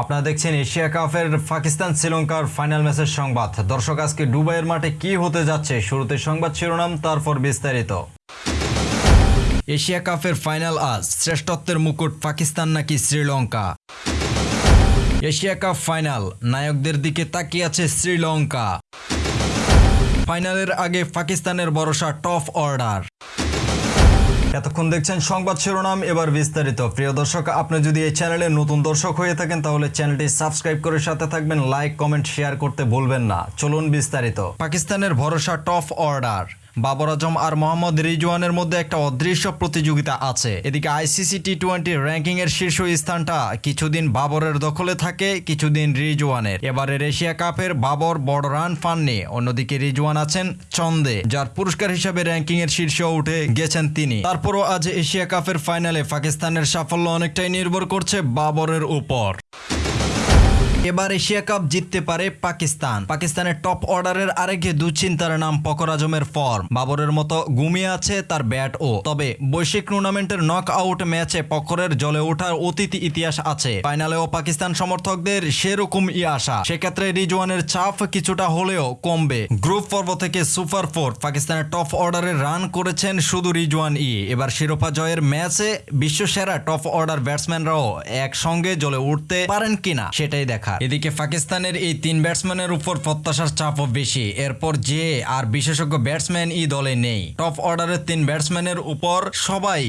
আপনারা দেখছেন এশিয়া কাপের পাকিস্তান শ্রীলঙ্কার ফাইনাল ম্যাচের সংবাদ। দর্শক, আজকে ডুবাইয়ের মাঠে কি হতে যাচ্ছে? শুরুতে সংবাদ শিরোনাম, তারপর বিস্তারিত। এশিয়া কাপের ফাইনাল আজ, শ্রেষ্ঠত্বের মুকুট পাকিস্তান নাকি শ্রীলঙ্কা? এশিয়া কাপ ফাইনাল, নায়কদের দিকে তাকিয়ে আছে শ্রীলঙ্কা। ফাইনালের আগে পাকিস্তানের ভরসা টপ অর্ডার। এতক্ষণ দেখছেন সংবাদ শিরোনাম, এবার বিস্তারিত। প্রিয় দর্শক, আপনি যদি এই চ্যানেলে নতুন দর্শক হয়ে থাকেন, তাহলে চ্যানেলটি সাবস্ক্রাইব করে সাথে থাকবেন, লাইক, কমেন্ট, শেয়ার করতে ভুলবেন না। চলুন বিস্তারিত। পাকিস্তানের ভরসা টপ অর্ডার। বাবর আজম আর মোহাম্মদ রিজওয়ানের মধ্যে একটা অদৃশ্য প্রতিযোগিতা আছে। এদিকে আইসিসি টি টোয়েন্টি র্যাঙ্কিং এর শীর্ষ স্থানটা কিছুদিন বাবরের দখলে থাকে, কিছুদিন রিজওয়ানের। এবারের এশিয়া কাপের বাবর বড় রান পাননি, অন্যদিকে রিজওয়ান আছেন চন্দে, যার পুরস্কার হিসাবে র্যাঙ্কিং এর শীর্ষে উঠে গেছেন তিনি। তারপরও আজ এশিয়া কাপের ফাইনালে পাকিস্তানের সাফল্য অনেকটাই নির্ভর করছে বাবরের উপর। এবার এশিয়া কাপ জিততে পারে পাকিস্তান। পাকিস্তানের টপ অর্ডারের আরেক দুশ্চিন্তার নাম ফকর আজমের ফর্ম। বাবরের মতো ঘুমিয়ে আছে তার ব্যাট ও। তবে বৈশ্বিক টুর্নামেন্টের নক আউট ম্যাচে পকরের জলে ওঠার অতীত ইতিহাস আছে। ফাইনালেও পাকিস্তান সমর্থকদের সেরকম ই আশা। সেক্ষেত্রে রিজওয়ানের চাপ কিছুটা হলেও কমবে। গ্রুপ পর্ব থেকে সুপার ফোর পাকিস্তানের টপ অর্ডারে রান করেছেন শুধু রিজওয়ান ই। এবার শিরোপা জয়ের ম্যাচে বিশ্বসেরা টপ অর্ডার ব্যাটসম্যানরাও একসঙ্গে জলে উঠতে পারেন কিনা, সেটাই দেখা এদিকে পাকিস্তানের এই তিন ব্যাটসম্যানের উপর প্রত্যাশার চাপও বেশি। এরপর যে আর বিশেষজ্ঞ ব্যাটসম্যান এই দলে নেই। টপ অর্ডারের তিন ব্যাটসম্যানের উপর সবাই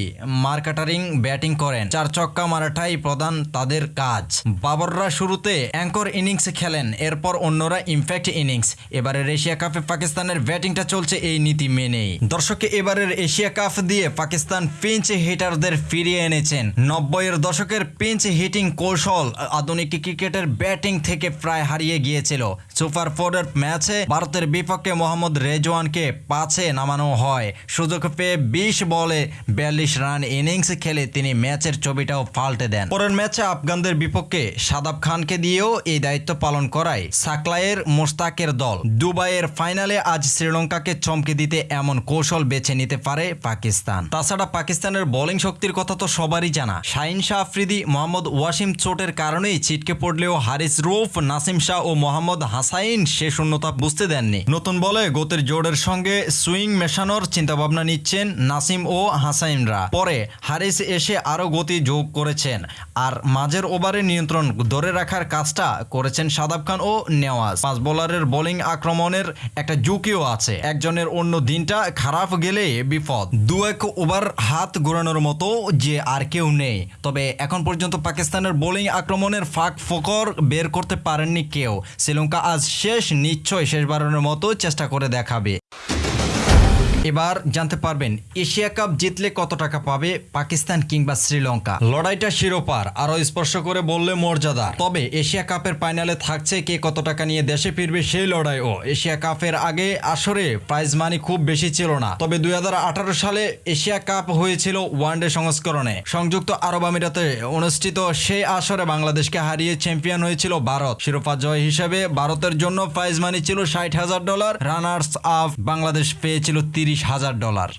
মার্কাটারিং ব্যাটিং করেন। চার চক্কা মারাটাই প্রধান তাদের কাজ। বাবররা শুরুতে অ্যাঙ্কর ইনিংস খেলেন। এরপর অন্যরা ইমপ্যাক্ট ইনিংস। এবারের এশিয়া কাপে পাকিস্তানের ব্যাটিংটা চলছে এই নীতি মেনেই। দর্শকে, এবারের এশিয়া কাপ দিয়ে পাকিস্তান পিঞ্চ হিটারদের ফিরিয়ে এনেছেন। নব্বইয়ের দশকের পিঞ্চ হিটিং কৌশল আধুনিক ক্রিকেটের ব্যাটিং থেকে প্রায় হারিয়ে গিয়েছিল। সুপার ফোরের ম্যাচে ভারতের বিপক্ষে মোহাম্মদ রেজওয়ানকে পাঁচে নামানো হয়। সুযোগ পেয়ে বিশ বলে বিয়াল্লিশ রান ইনিংস খেলে তিনি ম্যাচের ছবিটাও পাল্টে দেন। পরের ম্যাচে আফগানদের বিপক্ষে সাদাব খানকে দিয়েও এই দায়িত্ব পালন করায় সাকলায়ের মোস্তাকের দল। দুবাইয়ের ফাইনালে আজ শ্রীলঙ্কাকে চমকে দিতে এমন কৌশল বেছে নিতে পারে পাকিস্তান। তাছাড়া পাকিস্তানের বোলিং শক্তির কথা তো সবারই জানা। শাহিন শাহ আফ্রিদি মোহাম্মদ ওয়াসিম চোটের কারণেই ছিটকে পড়লেও হারিস রুফ, নাসিম শাহ ও মোহাম্মদ হাসাইন সে শূন্যতা বুঝতে দেননি। নতুন বলে গতির জোরের সঙ্গে সুইং মেশানোর চিন্তাভাবনা নিচ্ছেন নাসিম ও হাসাইনরা। পরে হারিস এসে আরও গতি যোগ করেছেন আর মাঝের ওভারে নিয়ন্ত্রণ ধরে রাখার কাজটা করেছেন সাদাব খান ও নেওয়াজ। পাঁচ বোলারের বোলিং আক্রমণের একটা ঝুঁকিও আছে। একজনের অন্য দিনটা খারাপ গেলে বিপদ। দু এক ওভার হাত ঘোরানোর মতো যে আর কেউ নেই। তবে এখন পর্যন্ত পাকিস্তানের বোলিং আক্রমণের ফাঁক ফোকর বের করতে পারেননি কেউ। শ্রীলঙ্কা আজ শেষ নিশ্চয় শেষবারের মতো চেষ্টা করে দেখাবে। এবার জানতে পারবেন, এশিয়া কাপ জিতলে কত টাকা পাবে পাকিস্তান কিংবা শ্রীলঙ্কা? লড়াইটা শিরোপার আরও স্পর্শ করে বললে মর্যাদা। তবে এশিয়া কাপের ফাইনালে থাকছে কে কত টাকা নিয়ে দেশে ফিরবে সেই লড়াইও। এশিয়া কাপের আগে আসরে প্রাইজ মানি খুব বেশি ছিল না। তবে দু হাজার আঠারো সালে এশিয়া কাপ হয়েছিল ওয়ানডে সংস্করণে। সংযুক্ত আরব আমিরাতে অনুষ্ঠিত সেই আসরে বাংলাদেশকে হারিয়ে চ্যাম্পিয়ন হয়েছিল ভারত। শিরোপা জয় হিসেবে ভারতের জন্য প্রাইজ মানি ছিল ষাট হাজার ডলার। রানার্স আপ বাংলাদেশ পেয়েছিল তিরিশ হাজার ডলার।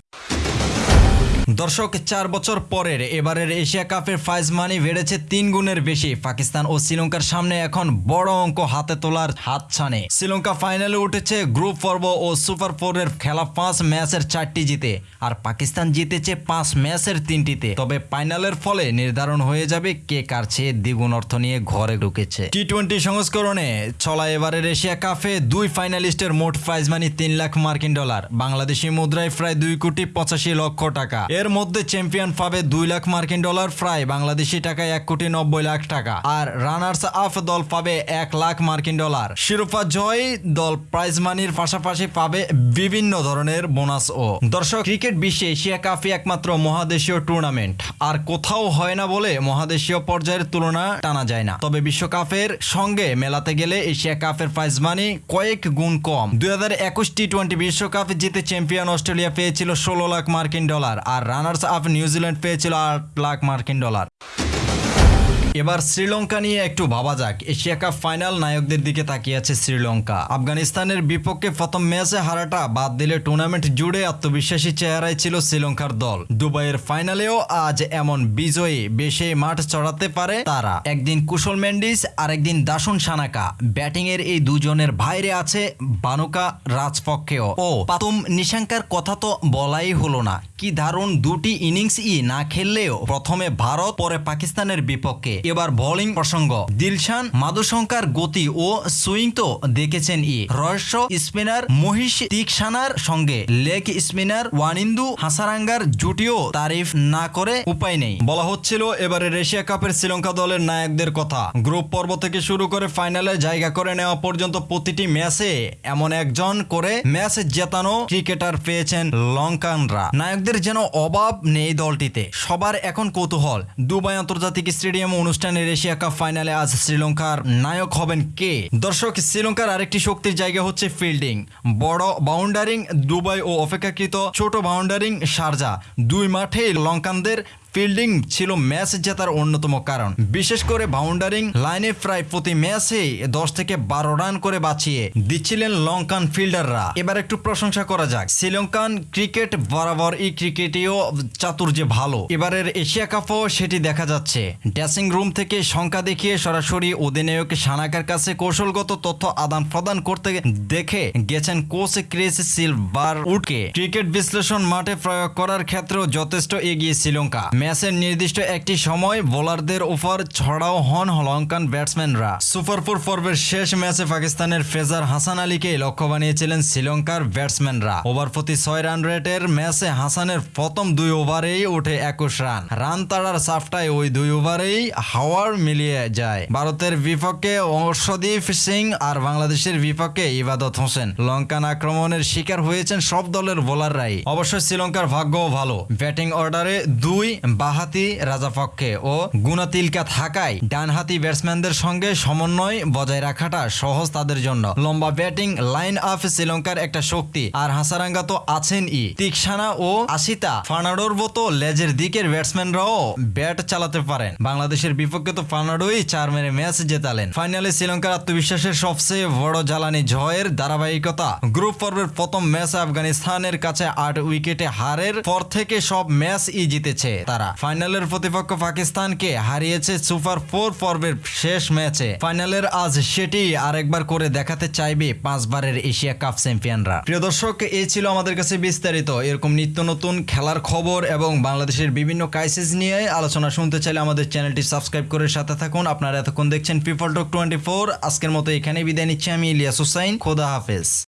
দর্শক, চার বছর পরের এবারের এশিয়া কাপের ফাইজ মানি বেড়েছে তিন গুণের বেশি। পাকিস্তান ও শ্রীলঙ্কার সামনে এখন বড় অঙ্ক হাতে তোলার হাত ছানে শ্রীলঙ্কা ফাইনালে উঠেছে গ্রুপ পর্ব ও সুপার ফোরের খেলা পাঁচ ম্যাচের চারটি জিতে, আর পাকিস্তান জিতেছে পাঁচ ম্যাচের তিনটিতে। তবে ফাইনালের ফলে নির্ধারণ হয়ে যাবে কে কার চেয়ে দ্বিগুণ অর্থ নিয়ে ঘরে ঢুকেছে। টি টোয়েন্টি সংস্করণে চলা এবারের এশিয়া কাপে দুই ফাইনালিস্টের মোট প্রাইজ মানি তিন লাখ মার্কিন ডলার। বাংলাদেশি মুদ্রায় প্রায় দুই কোটি পঁচাশি লক্ষ টাকা। এর মধ্যে চ্যাম্পিয়ন পাবে দুই লাখ মার্কিন ডলার প্রায় বাংলাদেশি টাকায় এক কোটি নব্বই লাখ টাকা। আর রানার্স আপ দল পাবে এক লাখ মার্কিন ডলার। শিরোপা জয় দল প্রাইজ মানির পাশাপাশি পাবে বিভিন্ন ধরনের বোনাস ও। দর্শক, ক্রিকেট বিশ্বে এশিয়া কাপই একমাত্র মহাদেশীয় টুর্নামেন্ট। আর কোথাও হয় না বলে মহাদেশীয় পর্যায়ের তুলনা টানা যায় না। তবে বিশ্বকাপের সঙ্গে মেলাতে গেলে এশিয়া কাপের প্রাইজ মানি কয়েক গুণ কম। দুই হাজার একুশ টি টোয়েন্টি বিশ্বকাপ জিতে চ্যাম্পিয়ন অস্ট্রেলিয়া পেয়েছিল ষোলো লাখ মার্কিন ডলার। আর রানার্স আপ নিউজিল্যান্ড পেয়েছিল আট লাখ মার্কিন ডলার। এবার শ্রীলঙ্কা নিয়ে একটু ভাবা যাক। এশিয়া কাপ ফাইনাল নায়কদের দিকে তাকিয়ে আছে শ্রীলঙ্কা। আফগানিস্তানের বিপক্ষে প্রথম ম্যাচে হারাটা বাদ দিলে টুর্নামেন্ট জুড়ে আত্মবিশ্বাসী চেহারায় ছিল শ্রীলঙ্কার দল। দুবাইয়ের ফাইনালেও আজ এমন বিজয়ী বেশে মাঠ চড়াতে পারে তারা। একদিন কুশল মেন্ডিস, আরেকদিন দাসুন সানাকা। ব্যাটিং এর এই দুজনের বাইরে আছে বানুকা রাজপক্ষেও। ও পাতুম নিশাঙ্কার কথা তো বলাই হলো না। কি দারুণ দুটি ইনিংস ই না খেললেও প্রথমে ভারত, পরে পাকিস্তানের বিপক্ষে। এবার বোলিং প্রসঙ্গ। দিলশান মাদুশঙ্কার গতি ও সুইং তো দেখেছেন ই। রহস্য স্পিনার মহিষ তিকসানার সঙ্গে। লেগ স্পিনার ওয়ানিন্দু হাসারাঙ্গার জুটিও তারিফ না করে উপায় নেই। বলা হচ্ছিল এবারের এশিয়া কাপের শ্রীলঙ্কা দলের নায়কদের কথা। গ্রুপ পর্ব থেকে শুরু করে ফাইনালে জায়গা করে নেওয়া পর্যন্ত প্রতিটি ম্যাচে এমন একজন করে ম্যাচ জেতানো ক্রিকেটার পেয়েছেন লঙ্কানরা। নায়কদের যেন অভাব নেই দলটিতে। সবার এখন কৌতূহল। দুবাই আন্তর্জাতিক স্টেডিয়াম অনুষ্ঠানের এশিয়া কাপ ফাইনালে আজ শ্রীলঙ্কার নায়ক হবেন কে? দর্শক, শ্রীলঙ্কার আরেকটি শক্তির জায়গা হচ্ছে ফিল্ডিং। বড় বাউন্ডারিং দুবাই ও অপেক্ষাকৃত ছোট বাউন্ডারিং শারজা। দুই মাঠে লঙ্কানদের ফিল্ডিং ছিল ম্যাচ জেতার অন্যতম কারণ। বিশেষ করে বাউন্ডারিং লাইনে প্রায় প্রতি ম্যাচে দশ থেকে বারো রান করে বাঁচিয়ে দিচ্ছিলেন লঙ্কান ফিল্ডাররা। এবার একটু প্রশংসা করা যাক। শ্রীলঙ্কান ক্রিকেট বরাবর এই ক্রিকেটেও চাতুর্যে ভালো। এবারের এশিয়া কাপও সেটি দেখা যাচ্ছে। ড্রেসিং রুম থেকে সংখ্যা দেখিয়ে সরাসরি অধিনায়ক সানাকার কাছে কৌশলগত তথ্য আদান প্রদান করতে দেখে গেছেন কোচ ক্রিস সিলভার উডকে ক্রিকেট বিশ্লেষণ মাঠে প্রয়োগ করার ক্ষেত্রেও যথেষ্ট এগিয়ে শ্রীলঙ্কা। ম্যাচের নির্দিষ্ট একটি সময় বোলারদের উপর ছড়াও হন লঙ্কান ব্যাটসম্যানরা। সুপার ফোর পর্বের শেষ ম্যাচে পাকিস্তানের ফেজার হাসান আলীকে লক্ষ্য বানিয়েছিলেন শ্রীলঙ্কার ব্যাটসম্যানরা। ওভার প্রতি ছয় রান রেটের ম্যাচে হাসানের প্রথম দুই ওভারেই ওঠে একুশ রান। রান তাড়ার সাফটায় ওই দুই ওভারেই হাওয়ার মিলিয়ে যায়। ভারতের বিপক্ষে অর্শদীপ সিং আর বাংলাদেশের বিপক্ষে ইবাদত হোসেন লঙ্কান আক্রমণের শিকার হয়েছেন সব দলের বোলাররাই। অবশ্য শ্রীলঙ্কার ভাগ্যও ভালো। ব্যাটিং অর্ডারে দুই বাহাতি রাজাপক্ষে ও গুণাতিলকা থাকায় ডানহাতি ব্যাটসম্যানদের সঙ্গে সমন্বয় বজায় রাখাটা সহজ তাদের জন্য। লম্বা ব্যাটিং, লাইন আপ শ্রীলঙ্কার একটা শক্তি। আর হাসারাঙ্গা তো আছেন ই। তিকসানা ও আশিতা ফার্নাডোর মতো লেজের দিকের ব্যাটসম্যানরাও ব্যাট চালাতে পারেন। বাংলাদেশের বিপক্ষে তো ফার্নাডোই চার মেরে ম্যাচ জেতালেন। ফাইনালে শ্রীলঙ্কার আত্মবিশ্বাসের সবচেয়ে বড় জ্বালানি জয়ের ধারাবাহিকতা। গ্রুপ পর্বের প্রথম ম্যাচ আফগানিস্তানের কাছে আট উইকেটে হারের পর থেকে সব ম্যাচ ই জিতেছে। তারা ফাইনালের প্রতিপক্ষ পাকিস্তানকে হারিয়েছে সুপার ফোর পর্বের শেষ ম্যাচে। ফাইনালের আজ সেটি আরেকবার করে দেখাতে চাইবে পাঁচবারের এশিয়া কাপ চ্যাম্পিয়নরা। প্রিয় দর্শক, এই ছিল আমাদের কাছে বিস্তারিত। এরকম নিত্য নতুন খেলার খবর এবং বাংলাদেশের বিভিন্ন ক্রাইসিস নিয়ে আলোচনা শুনতে চাইলে আমাদের চ্যানেলটি সাবস্ক্রাইব করে সাথে থাকুন। আপনারা এতক্ষণ দেখছেন পিপল টক টোয়েন্টি ফোর আজকের মতো এখানে বিদায় নিচ্ছি আমি ইলিয়াস হুসাইন। খোদা হাফেজ।